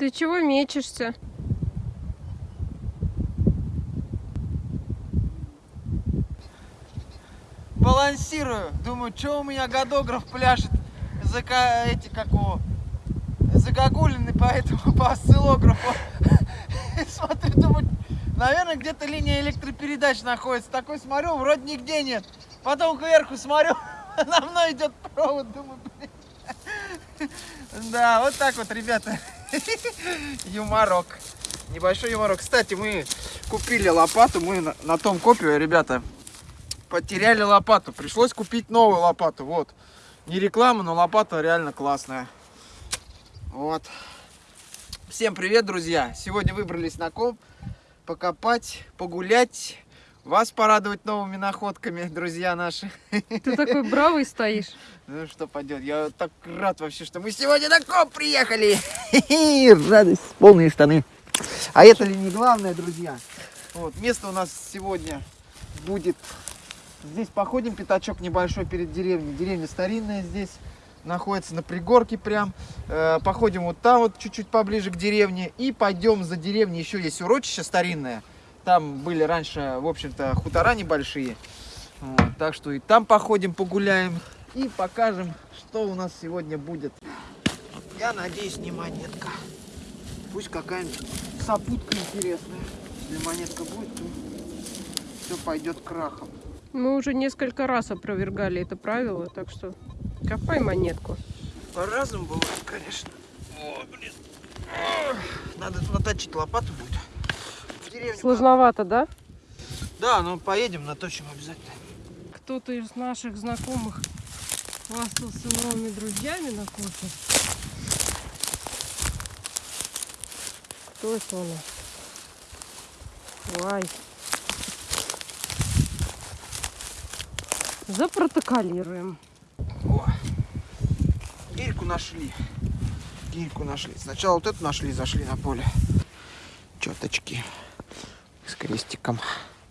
Ты чего мечешься? Балансирую. Думаю, что у меня годограф пляшет за эти как его загогулины по этому по осциллографу. Смотрю, думаю, наверное, где-то линия электропередач находится. Такой смотрю, вроде нигде нет. Потом кверху смотрю, на мной идет провод, думаю, блин. Да, вот так вот, ребята. Юморок. Небольшой юморок. Кстати, мы купили лопату, мы на, на том копе, ребята, потеряли лопату. Пришлось купить новую лопату. Вот. Не реклама, но лопата реально классная. Вот. Всем привет, друзья. Сегодня выбрались на комп покопать, погулять, вас порадовать новыми находками, друзья наши. Ты такой бравый стоишь. Ну что пойдет, я так рад вообще, что мы сегодня на комп приехали. Радость, полные штаны. А это ли не главное, друзья? Вот, место у нас сегодня будет... Здесь походим, пятачок небольшой перед деревней. Деревня старинная здесь находится на пригорке прям. Э, походим вот там вот чуть-чуть поближе к деревне. И пойдем за деревней. Еще есть урочище старинное. Там были раньше, в общем-то, хутора небольшие. Вот, так что и там походим, погуляем. И покажем, что у нас сегодня будет. Я надеюсь, не монетка. Пусть какая-нибудь сопутка интересная. Если монетка будет, то все пойдет крахом. Мы уже несколько раз опровергали это правило, так что копай монетку. По-разному бывает, конечно. О, блин. Надо наточить лопату будет. В деревню. Сложновато, да? Да, ну поедем, наточим обязательно. Кто-то из наших знакомых хвастался новыми друзьями на кухне. Кто это у нас? Ой. Запротоколируем. О, гирьку нашли. Гирьку нашли. Сначала вот эту нашли, зашли на поле. Четочки с крестиком.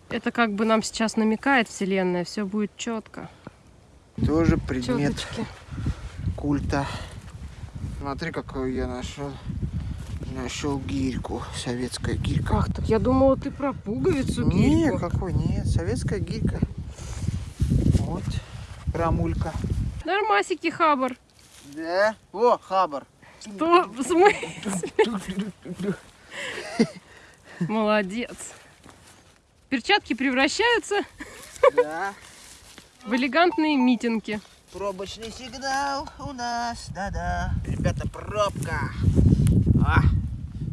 Это как бы нам сейчас намекает Вселенная, все будет четко. Тоже предмет Четочки. культа. Смотри, какую я нашел. Нашел гирьку. Советская гирька. Как так? Я думала, ты про пуговицу Нет, гирьку. какой? Нет, советская гирька. Вот. Рамулька. Нормасики, Хабар. Да? О, хабар. Что? В смысле? Молодец. Перчатки превращаются Да. в элегантные митинги. Пробочный сигнал у нас, да-да. Ребята, пробка. А,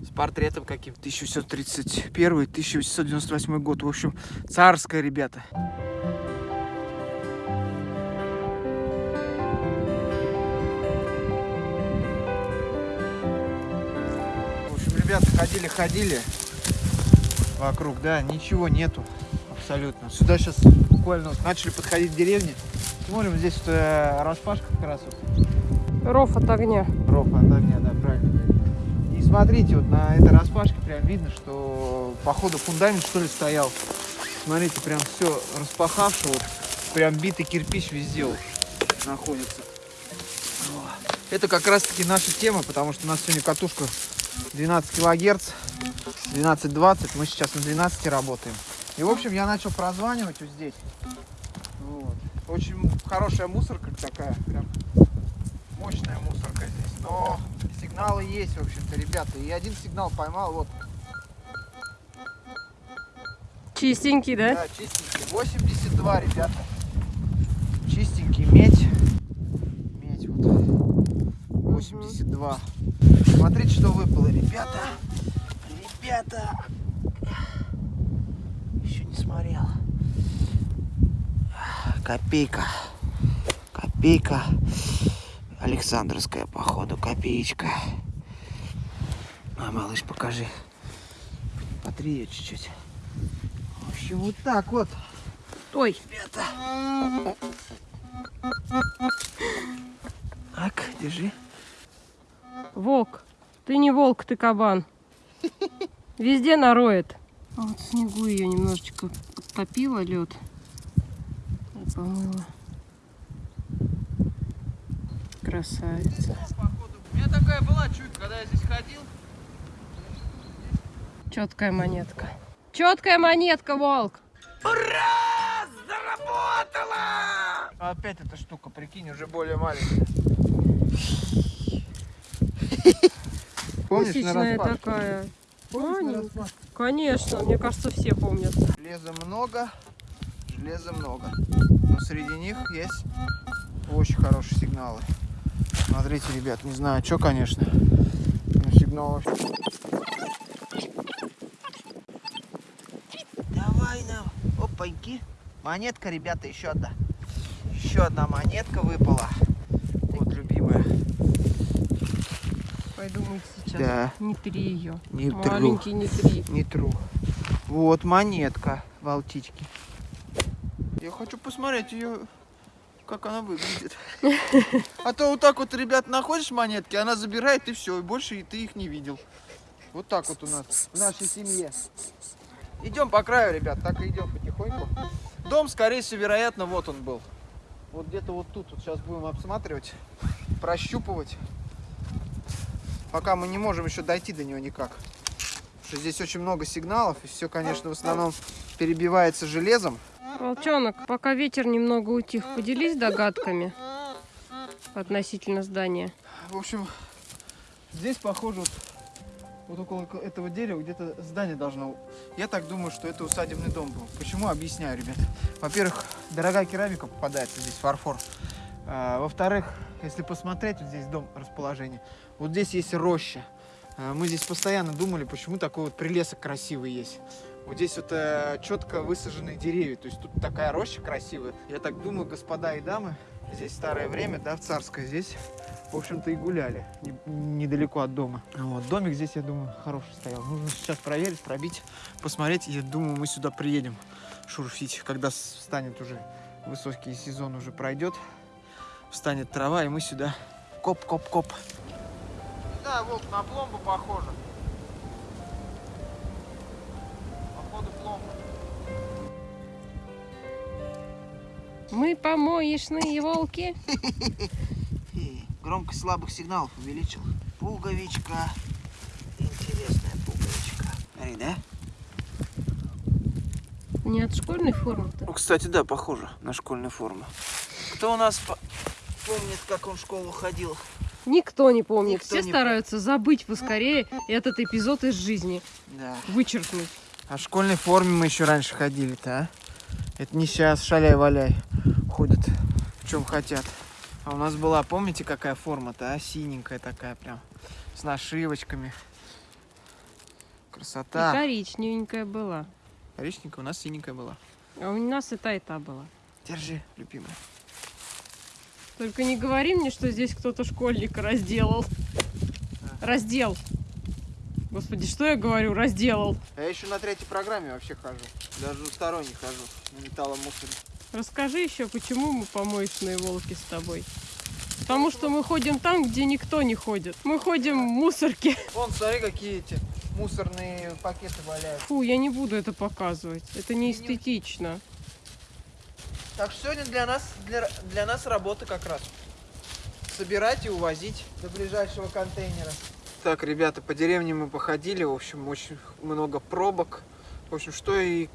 с портретом каким 1731 1898 год. В общем, царская, ребята. В общем, ребята, ходили-ходили вокруг, да, ничего нету абсолютно. Сюда сейчас буквально вот начали подходить к деревне. Смотрим, здесь вот, э, распашка как раз вот. Ров от огня. Ров от огня, да, правильно. И смотрите, вот на этой распашке прям видно, что походу фундамент что ли стоял. Смотрите, прям все распахавший, вот, прям битый кирпич везде вот находится. Это как раз таки наша тема, потому что у нас сегодня катушка 12 килогерц, 12-20, мы сейчас на 12 работаем. И, в общем, я начал прозванивать вот здесь. Вот. Очень хорошая мусорка такая, прям мощная мусорка здесь. Но сигналы есть, в общем-то, ребята. И один сигнал поймал, вот, Чистенький, да? да, чистенький. 82, ребята. Чистенький, медь. Медь вот. 82. Смотрите, что выпало, ребята. Ребята. Еще не смотрел. Копейка. Копейка. Александровская, походу, копеечка. А, малыш, покажи. Потри ее чуть-чуть. В общем, вот так вот. Ой, Ребята. Так, держи. волк. Ты не волк, ты кабан. Везде нароет. А Вот в снегу ее немножечко топила лед. И помыла. Красавица. У меня такая была чуйка, когда я здесь ходил. Четкая монетка. Четкая монетка, волк. Ура! Заработала! Опять эта штука, прикинь, уже более маленькая. Помнишь на Кусичная распашку? такая. Помнишь распашку? Конечно, мне кажется, все помнят. Железа много, железа много. Но среди них есть очень хорошие сигналы. Смотрите, ребят, не знаю, что, конечно. Но сигнал вообще... Давай нам. Опаньки. Монетка, ребята, еще одна. Еще одна монетка выпала. Вот, любимая. Пойду мыть сейчас. Да. Не три ее. Не тру. Маленький не три. Не тру. Вот монетка волтички. Я хочу посмотреть ее, как она выглядит. А то вот так вот, ребят, находишь монетки, она забирает и все, и больше и ты их не видел. Вот так вот у нас в нашей семье. Идем по краю, ребят, так и идем потихоньку. Дом, скорее всего, вероятно, вот он был. Вот где-то вот тут. Вот сейчас будем обсматривать, прощупывать. Пока мы не можем еще дойти до него никак. Потому что здесь очень много сигналов, и все, конечно, в основном перебивается железом. Волчонок, пока ветер немного утих, поделись догадками относительно здания. В общем, здесь похоже вот, вот около этого дерева где-то здание должно. Я так думаю, что это усадебный дом был. Почему? Объясняю, ребят. Во-первых, дорогая керамика попадается здесь, фарфор. А, Во-вторых, если посмотреть, вот здесь дом расположение, вот здесь есть роща. А, Мы здесь постоянно думали, почему такой вот прилесок красивый есть. Вот здесь вот э, четко высаженные деревья, то есть тут такая роща красивая. Я так думаю, господа и дамы, здесь старое время, да, в царское, здесь, в общем-то, и гуляли, не- недалеко от дома. Вот, домик здесь, я думаю, хороший стоял. Нужно сейчас проверить, пробить, посмотреть, я думаю, мы сюда приедем шурфить, когда станет уже высокий сезон уже пройдет, встанет трава, и мы сюда коп-коп-коп. Да, волк, на пломбу похоже. Походу пломба. Мы помоечные волки. Громкость слабых сигналов увеличил. Пуговичка. Интересная пуговичка. Смотри, да? Не от школьной формы-то. Ну, кстати, да, похоже на школьную форму. Кто у нас по- помнит, как он в школу ходил? Никто не помнит. Никто Все не стараются забыть поскорее этот эпизод из жизни. Да. Вычеркнуть. А в школьной форме мы еще раньше ходили-то, а? Это не сейчас, шаляй-валяй. Ходят в чем хотят. А у нас была, помните, какая форма-то, а? Синенькая такая прям. С нашивочками. И Красота. коричневенькая была. Коричненькая у нас синенькая была. А у нас и та, и та была. Держи, любимая. Только не говори мне, что здесь кто-то школьника разделал. Раздел. Господи, что я говорю? Разделал. А я еще на третьей программе вообще хожу. Даже двусторонний хожу на металломусоре. Расскажи еще, почему мы помоечные волки с тобой. Потому что мы ходим там, где никто не ходит. Мы ходим в мусорке. Вон, смотри, какие эти мусорные пакеты валяются. Фу, я не буду это показывать. Это не эстетично. Так что сегодня для нас, для, для нас работа как раз. Собирать и увозить до ближайшего контейнера. Так, ребята, по деревне мы походили, в общем, очень много пробок. В общем, что и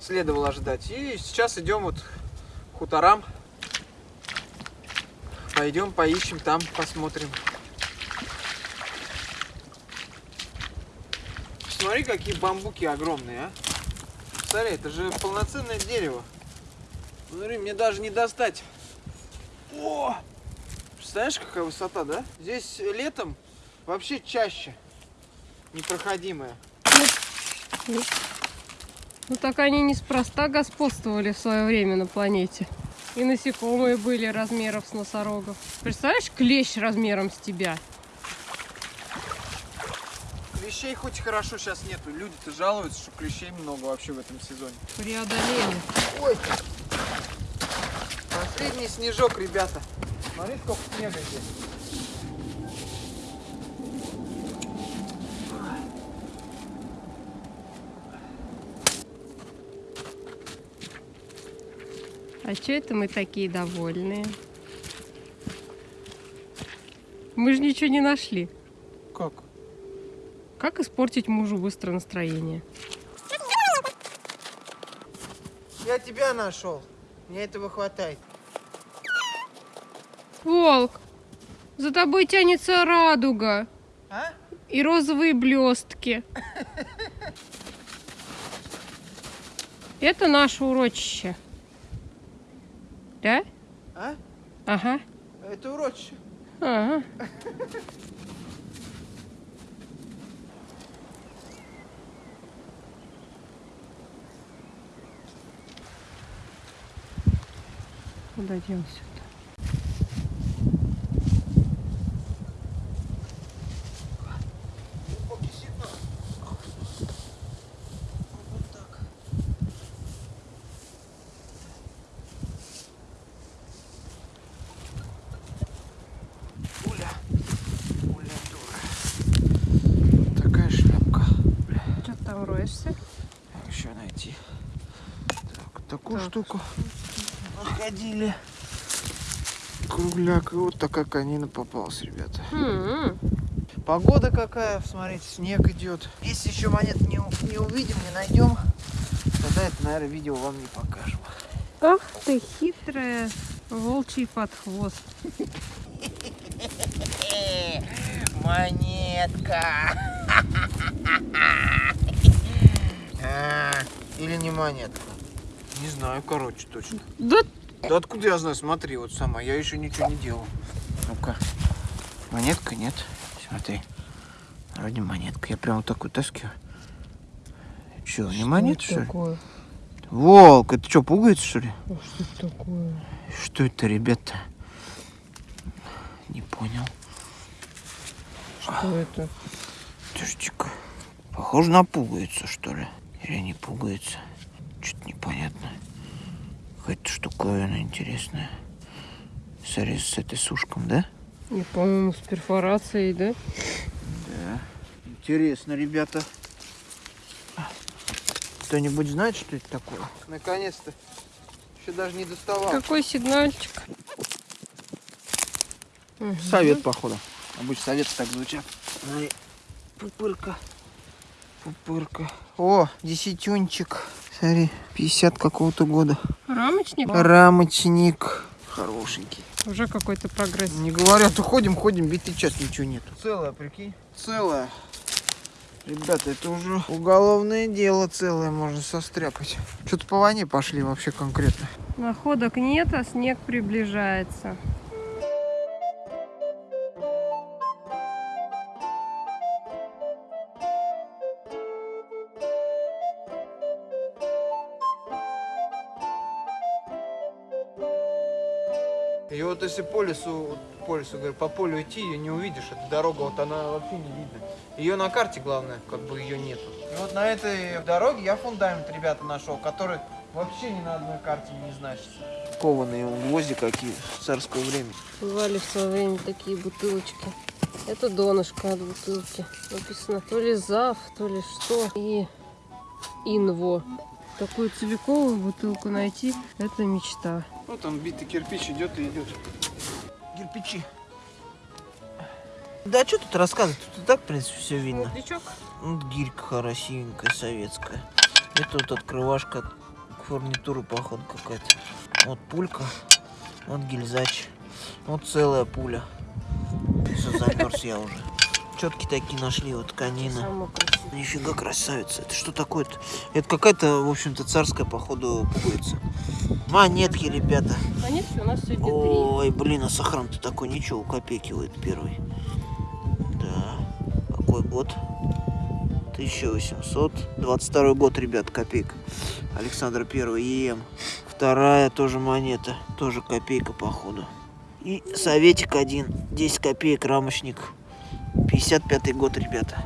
следовало ожидать. И сейчас идем вот к хуторам. Пойдем, поищем там, посмотрим. Смотри, какие бамбуки огромные, а. Смотри, это же полноценное дерево. Смотри, мне даже не достать. О! Представляешь, какая высота, да? Здесь летом вообще чаще непроходимая. Ну так они неспроста господствовали в свое время на планете. И насекомые были размеров с носорогов. Представляешь, клещ размером с тебя? Клещей хоть хорошо сейчас нету. Люди-то жалуются, что клещей много вообще в этом сезоне. Преодолели. Ой! Последний снежок, ребята. Смотри, сколько снега здесь. А что это мы такие довольные? Мы же ничего не нашли. Как? Как испортить мужу быстро настроение? Я тебя нашел. Мне этого хватает. Волк, за тобой тянется радуга А? и розовые блестки. Это наше урочище. Да? А? Ага. Это урочище. Ага. Куда делся? Пуля. Пуля дура. Такая шляпка. Бля, Что ты там роешься? еще найти. Так, такую Так. Штуку находили. Кругляк. И вот такая конина попалась, ребята. М-м. Погода какая, смотрите, снег идет. Если еще монет не, не увидим, не найдем, тогда это, наверное, видео вам не покажем. Ах ты хитрая, волчий подхвост. Монетка! А, Или не монетка? Не знаю, короче, точно. Да Да откуда я знаю? Смотри, вот сама, я еще ничего не делал. Ну-ка. Монетка нет. Смотри. Вроде монетка. Я прям вот так вытаскиваю. Че, не монета, что ли? такое? Волк, это что, пугается, что ли? А Что это такое? Что это, ребята? Не понял. Что это? Подожди-ка. Похоже на пугается, что ли? Или не пугается? Что-то непонятно. Какая-то штуковина интересная. Смотри, с этой сушком, да? Не, по-моему, с перфорацией, да? Да. Интересно, ребята. Кто-нибудь знает, что это такое? Наконец-то. Еще даже не доставал. Какой сигнальчик? Совет, походу. Обычно советы так звучат. Пупырка. Пупырка. О, десятюнчик. Смотри, 50 какого-то года. Рамочник? Рамочник. Хорошенький. Уже какой-то прогресс. Не говорят, то ходим, ходим, битый час, ничего нет. Целая, прикинь? Целая. Ребята, это уже уголовное дело целое, можно состряпать. Что-то по войне пошли вообще конкретно. Находок нет, а снег приближается. И вот если по лесу, по лесу, говорю, по полю идти, ее не увидишь, эта дорога, вот она вообще не видно. Ее на карте, главное, как бы ее нету. И вот на этой дороге я фундамент, ребята, нашел, который вообще ни на одной карте не значится. Кованые гвозди какие, царское время. Бывали в свое время такие бутылочки. Это донышко от бутылки. Написано то ли ЗАВ, то ли что. И Инво. Такую целиковую бутылку найти – это мечта. Вот он, битый кирпич идет и идет. Кирпичи. Да что тут рассказывать? Тут и так, в принципе, все видно. Смотричок. Вот гирька красивенькая, советская. Это вот открывашка от фурнитуры, походу, какая-то. Вот пулька. Вот гильзач. Вот целая пуля. Все, замерз я уже. Четки такие нашли, вот красивая. Нифига красавица. Это что такое-то? Это какая-то, в общем-то, царская, походу, пуговица. Монетки, ребята. Монетки у нас сегодня. Ой, блин, а сохран-то такой ничего, копейкивает первый. Да. Какой год? 1822 год, ребят, копейка. Александр Первый, ЕМ. Вторая тоже монета, тоже копейка, походу. И советик один, 10 копеек, рамочник. 55 год, ребята.